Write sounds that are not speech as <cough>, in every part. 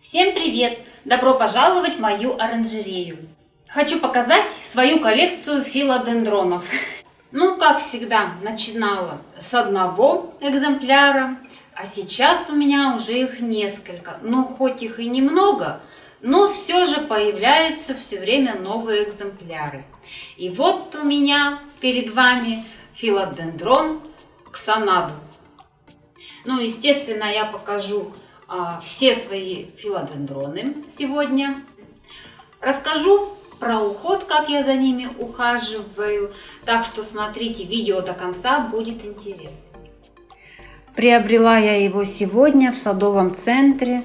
Всем привет! Добро пожаловать в мою оранжерею. Хочу показать свою коллекцию филодендронов. Ну, как всегда, начинала с одного экземпляра, а сейчас у меня уже их несколько. Ну, хоть их и немного, но все же появляются все время новые экземпляры. И вот у меня перед вами филодендрон ксанаду. Ну, естественно, я покажу все свои филодендроны сегодня. Расскажу про уход, как я за ними ухаживаю. Так что смотрите видео до конца, будет интересно. Приобрела я его сегодня в садовом центре.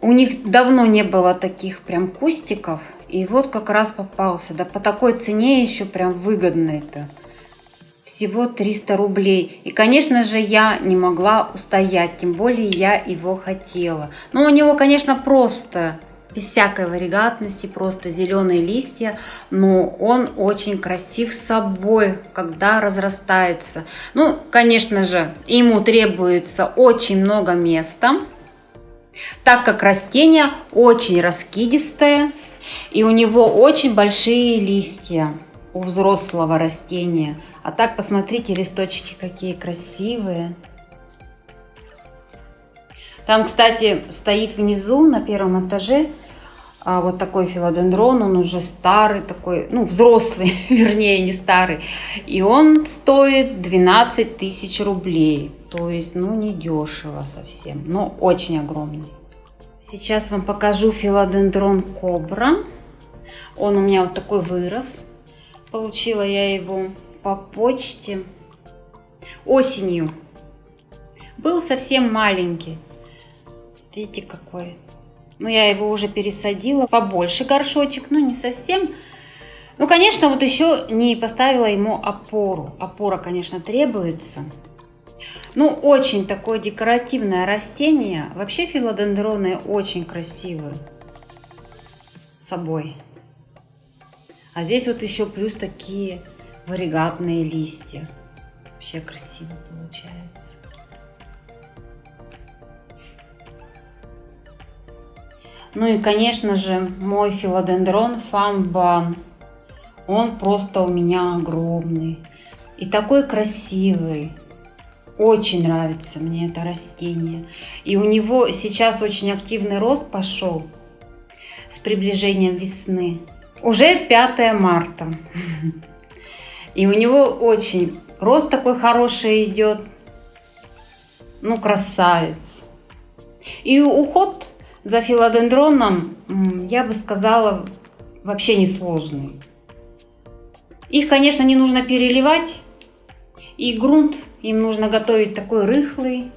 У них давно не было таких прям кустиков. И вот как раз попался. Да по такой цене еще прям выгодно это всего 300 рублей. И, конечно же, я не могла устоять, тем более я его хотела. Но у него, конечно, просто, без всякой варигатности, просто зеленые листья, но он очень красив собой, когда разрастается. Ну, конечно же, ему требуется очень много места, так как растение очень раскидистое, и у него очень большие листья у взрослого растения – а так, посмотрите, листочки какие красивые. Там, кстати, стоит внизу, на первом этаже, а, вот такой филодендрон. Он уже старый такой, ну, взрослый, <laughs> вернее, не старый. И он стоит 12 тысяч рублей. То есть, ну, не дешево совсем, но очень огромный. Сейчас вам покажу филодендрон кобра. Он у меня вот такой вырос. Получила я его по почте осенью. Был совсем маленький. Видите, какой. Ну, я его уже пересадила. Побольше горшочек, но не совсем. Ну, конечно, вот еще не поставила ему опору. Опора, конечно, требуется. Ну, очень такое декоративное растение. Вообще филодендроны очень красивые собой. А здесь вот еще плюс такие варигатные листья. Вообще красиво получается. Ну и, конечно же, мой филодендрон фамбан. Он просто у меня огромный. И такой красивый. Очень нравится мне это растение. И у него сейчас очень активный рост пошел с приближением весны. Уже 5 марта. И у него очень рост такой хороший идет. Ну, красавец. И уход за филодендроном, я бы сказала, вообще не сложный. Их, конечно, не нужно переливать. И грунт им нужно готовить такой рыхлый.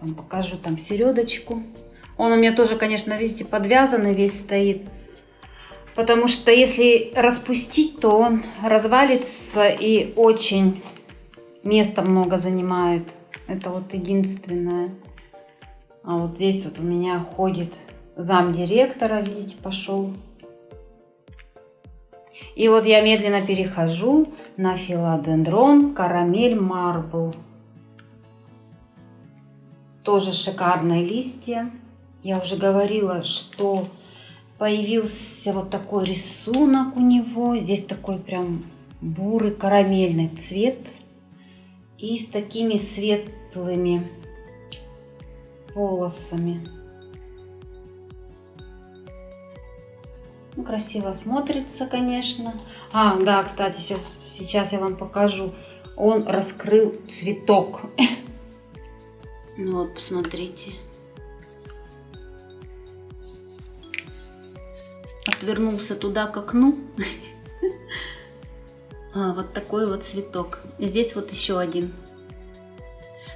Вам покажу там середочку. Он у меня тоже, конечно, видите, подвязанный весь стоит. Потому что если распустить, то он развалится и очень места много занимает. Это вот единственное. А вот здесь вот у меня ходит зам директора, видите, пошел. И вот я медленно перехожу на филодендрон карамель марбл. Тоже шикарные листья. Я уже говорила, что Появился вот такой рисунок у него. Здесь такой прям бурый карамельный цвет. И с такими светлыми полосами. Ну, красиво смотрится, конечно. А, да, кстати, сейчас, сейчас я вам покажу. Он раскрыл цветок. <laughs> Ну вот, посмотрите. Отвернулся туда к окну. А, вот такой вот цветок. Здесь вот еще один.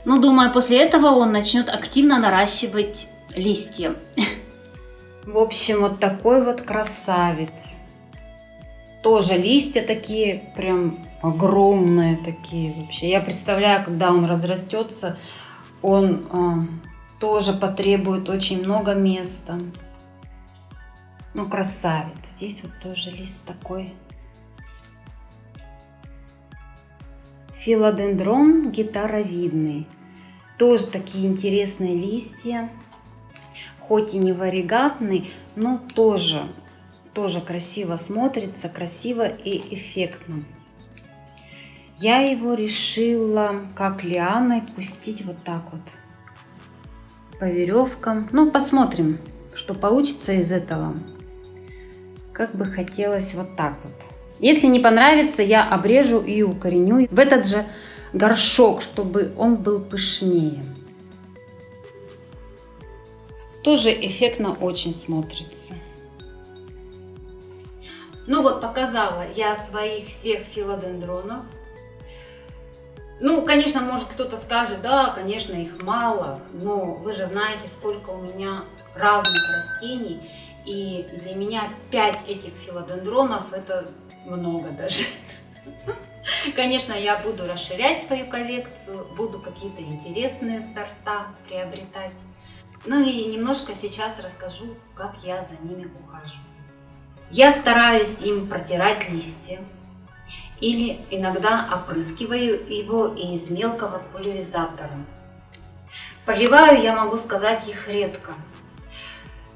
Ну, думаю, после этого он начнет активно наращивать листья. В общем, вот такой вот красавец. Тоже листья такие, прям огромные такие вообще. Я представляю, когда он разрастется, он э, тоже потребует очень много места. Ну, красавец. Здесь вот тоже лист такой. Филодендрон гитаровидный. Тоже такие интересные листья. Хоть и не варигатный, но тоже, тоже красиво смотрится, красиво и эффектно. Я его решила, как лианой, пустить вот так вот по веревкам. Ну, посмотрим, что получится из этого. Как бы хотелось вот так вот. Если не понравится, я обрежу и укореню в этот же горшок, чтобы он был пышнее. Тоже эффектно очень смотрится. Ну вот, показала я своих всех филодендронов. Ну, конечно, может кто-то скажет, да, конечно, их мало, но вы же знаете, сколько у меня разных растений. И для меня 5 этих филодендронов это много даже. <laughs> Конечно, я буду расширять свою коллекцию, буду какие-то интересные сорта приобретать. Ну и немножко сейчас расскажу, как я за ними ухаживаю. Я стараюсь им протирать листья, или иногда опрыскиваю его из мелкого пульверизатора. Поливаю, я могу сказать, их редко.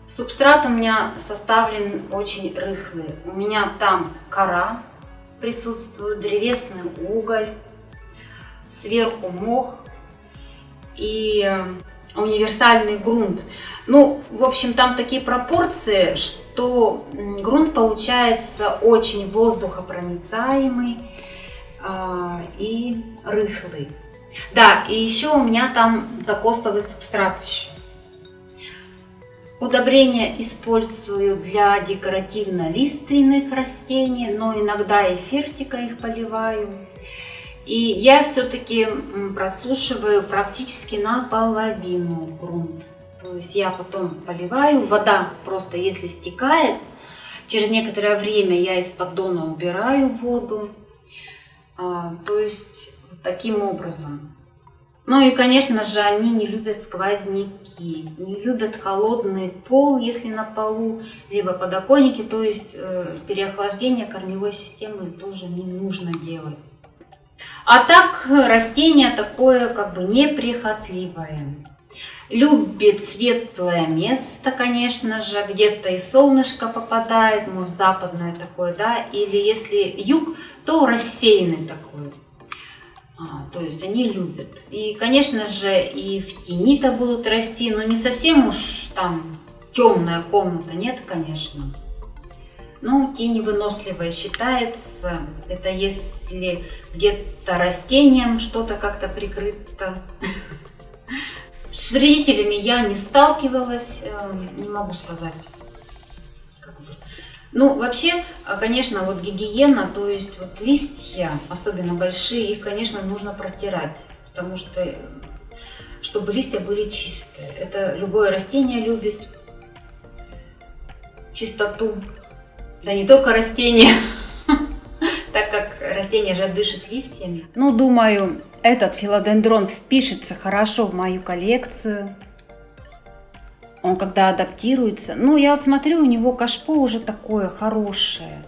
Субстрат у меня составлен очень рыхлый. У меня там кора присутствует, древесный уголь, сверху мох и э, универсальный грунт. Ну, в общем, там такие пропорции, что грунт получается очень воздухопроницаемый э, и рыхлый. Да, и еще у меня там кокосовый субстрат еще. Удобрения использую для декоративно-лиственных растений, но иногда и фертика их поливаю. И я все-таки просушиваю практически наполовину грунт. То есть я потом поливаю, вода просто если стекает, через некоторое время я из поддона убираю воду. А, то есть таким образом. Ну и, конечно же, они не любят сквозняки, не любят холодный пол, если на полу, либо подоконники, то есть э, переохлаждение корневой системы тоже не нужно делать. А так растение такое как бы неприхотливое. Любит светлое место, конечно же, где-то и солнышко попадает, может западное такое, да, или если юг, то рассеянный такой. А, то есть они любят. И, конечно же, и в тени-то будут расти, но не совсем уж там темная комната, нет, конечно. Но тень выносливая считается. Это если где-то растением что-то как-то прикрыто. С вредителями я не сталкивалась, эм, не могу сказать. Ну, вообще, а, конечно, вот гигиена, то есть вот листья, особенно большие, их, конечно, нужно протирать, потому что, чтобы листья были чистые. Это любое растение любит чистоту. Да не только растения, <laughs> так как растение же дышит листьями. Ну, думаю, этот филодендрон впишется хорошо в мою коллекцию он когда адаптируется. Ну, я вот смотрю, у него кашпо уже такое хорошее.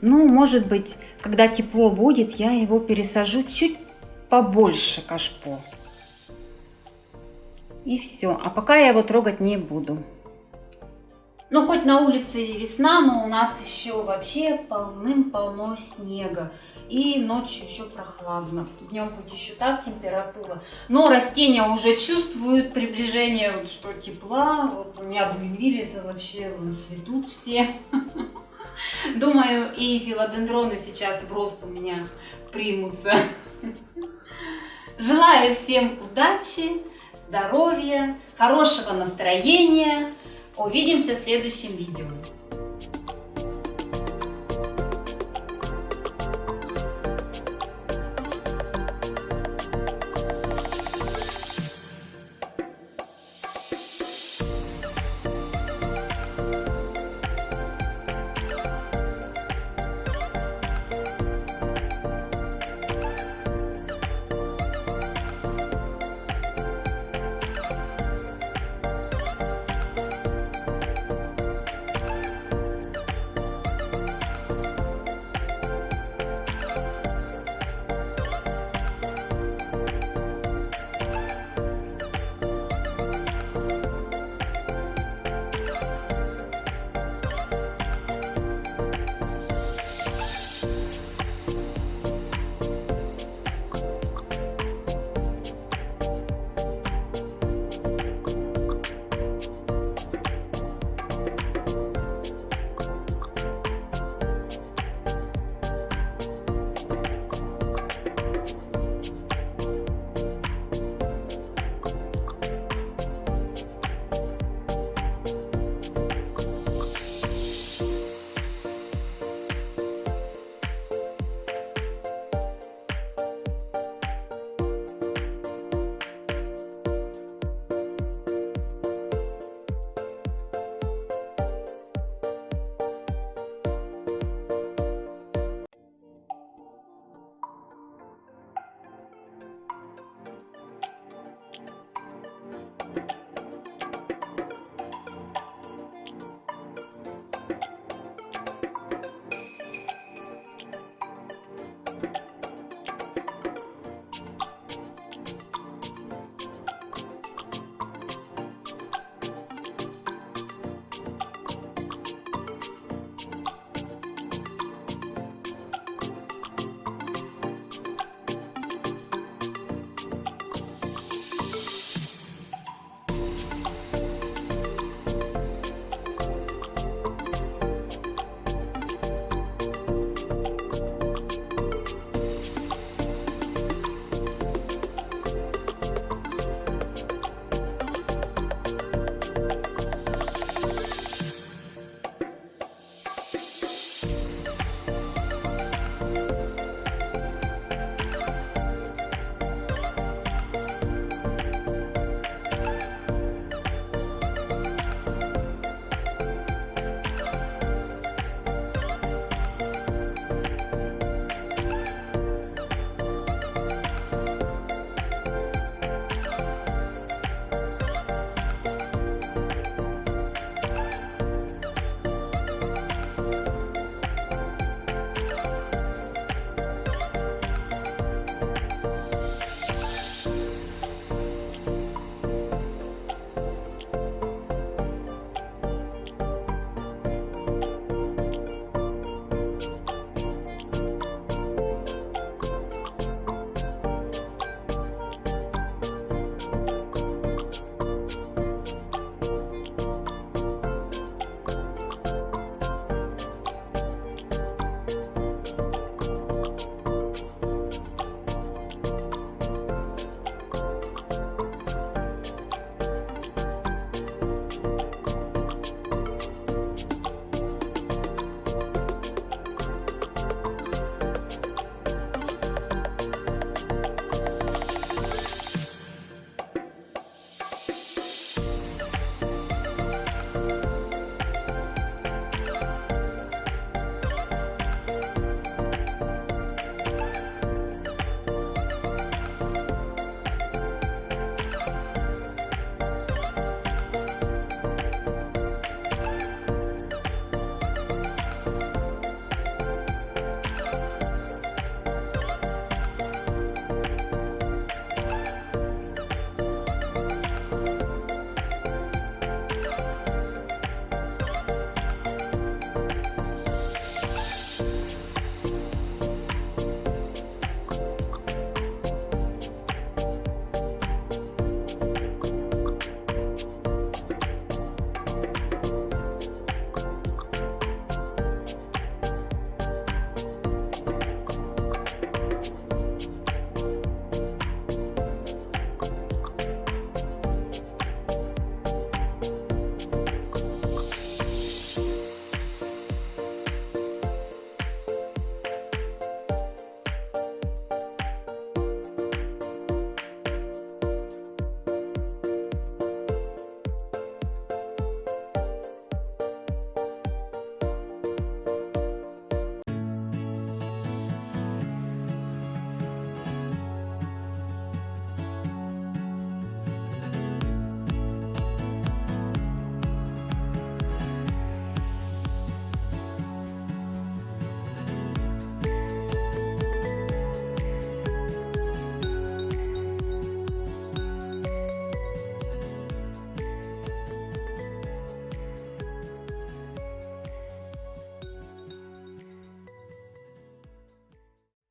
Ну, может быть, когда тепло будет, я его пересажу чуть побольше кашпо. И все. А пока я его трогать не буду. Ну, хоть на улице весна, но у нас еще вообще полным-полно снега. И ночью еще прохладно. Днем хоть еще так температура. Но растения уже чувствуют приближение, вот, что тепла. Вот у меня бугенвилли это вообще вон, цветут все. Думаю, и филодендроны сейчас просто у меня примутся. Желаю всем удачи, здоровья, хорошего настроения. Увидимся в следующем видео.